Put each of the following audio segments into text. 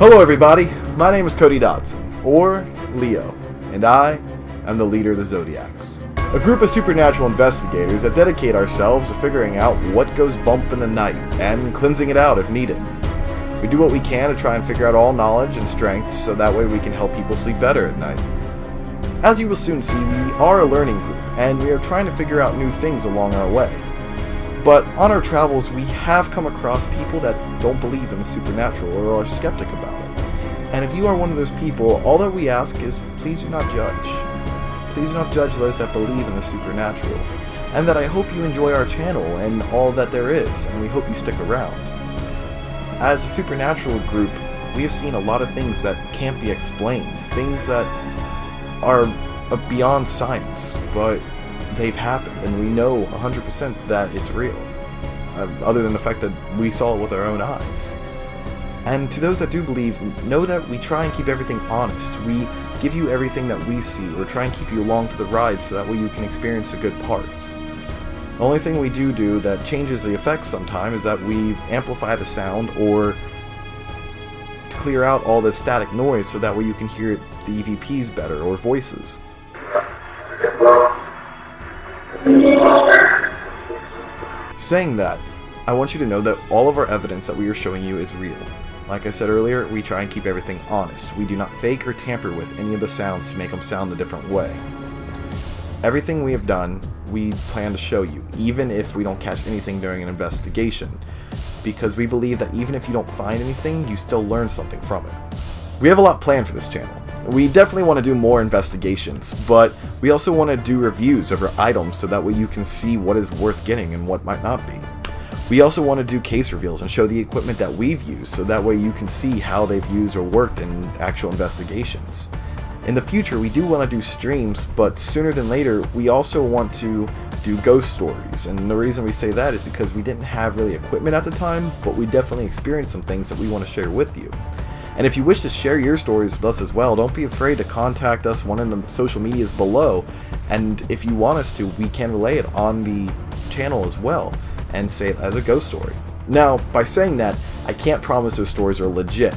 Hello everybody, my name is Cody Dodson, or Leo, and I am the leader of the Zodiacs. A group of supernatural investigators that dedicate ourselves to figuring out what goes bump in the night, and cleansing it out if needed. We do what we can to try and figure out all knowledge and strengths so that way we can help people sleep better at night. As you will soon see, we are a learning group, and we are trying to figure out new things along our way. But on our travels, we have come across people that don't believe in the supernatural or are skeptic about it. And if you are one of those people, all that we ask is please do not judge. Please do not judge those that believe in the supernatural. And that I hope you enjoy our channel and all that there is, and we hope you stick around. As a supernatural group, we have seen a lot of things that can't be explained, things that are beyond science, but they've happened, and we know 100% that it's real. Uh, other than the fact that we saw it with our own eyes. And to those that do believe, know that we try and keep everything honest. We give you everything that we see, or try and keep you along for the ride so that way you can experience the good parts. The only thing we do do that changes the effects sometimes is that we amplify the sound or clear out all the static noise so that way you can hear the EVPs better or voices. Saying that, I want you to know that all of our evidence that we are showing you is real. Like I said earlier, we try and keep everything honest. We do not fake or tamper with any of the sounds to make them sound a different way. Everything we have done, we plan to show you, even if we don't catch anything during an investigation, because we believe that even if you don't find anything, you still learn something from it. We have a lot planned for this channel. We definitely want to do more investigations, but we also want to do reviews our items so that way you can see what is worth getting and what might not be. We also want to do case reveals and show the equipment that we've used so that way you can see how they've used or worked in actual investigations. In the future, we do want to do streams, but sooner than later, we also want to do ghost stories. And the reason we say that is because we didn't have really equipment at the time, but we definitely experienced some things that we want to share with you. And if you wish to share your stories with us as well, don't be afraid to contact us one in the social medias below. And if you want us to, we can relay it on the channel as well and say it as a ghost story. Now, by saying that, I can't promise those stories are legit,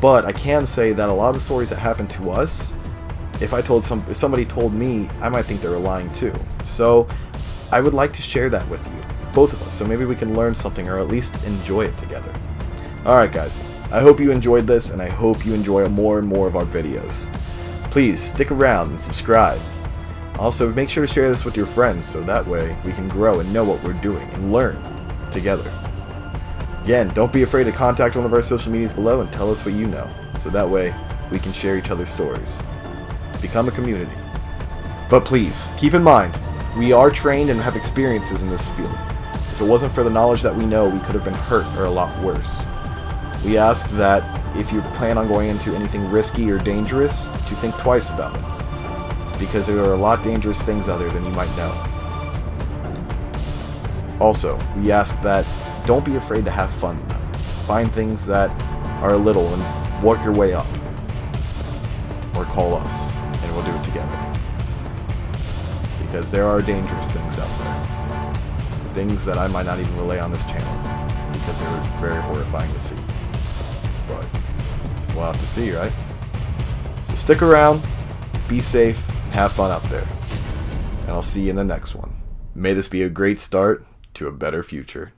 but I can say that a lot of the stories that happen to us, if I told some, if somebody told me, I might think they were lying too. So, I would like to share that with you, both of us, so maybe we can learn something or at least enjoy it together. Alright guys, I hope you enjoyed this, and I hope you enjoy more and more of our videos. Please, stick around and subscribe. Also, make sure to share this with your friends so that way we can grow and know what we're doing and learn together. Again, don't be afraid to contact one of our social medias below and tell us what you know, so that way we can share each other's stories. Become a community. But please, keep in mind, we are trained and have experiences in this field. If it wasn't for the knowledge that we know, we could have been hurt or a lot worse. We ask that if you plan on going into anything risky or dangerous, to think twice about it. Because there are a lot dangerous things out there than you might know. Also, we ask that don't be afraid to have fun. Find things that are little and work your way up. Or call us, and we'll do it together. Because there are dangerous things out there. Things that I might not even relay on this channel. Because they're very horrifying to see. But we'll have to see, right? So stick around, be safe, and have fun out there. And I'll see you in the next one. May this be a great start to a better future.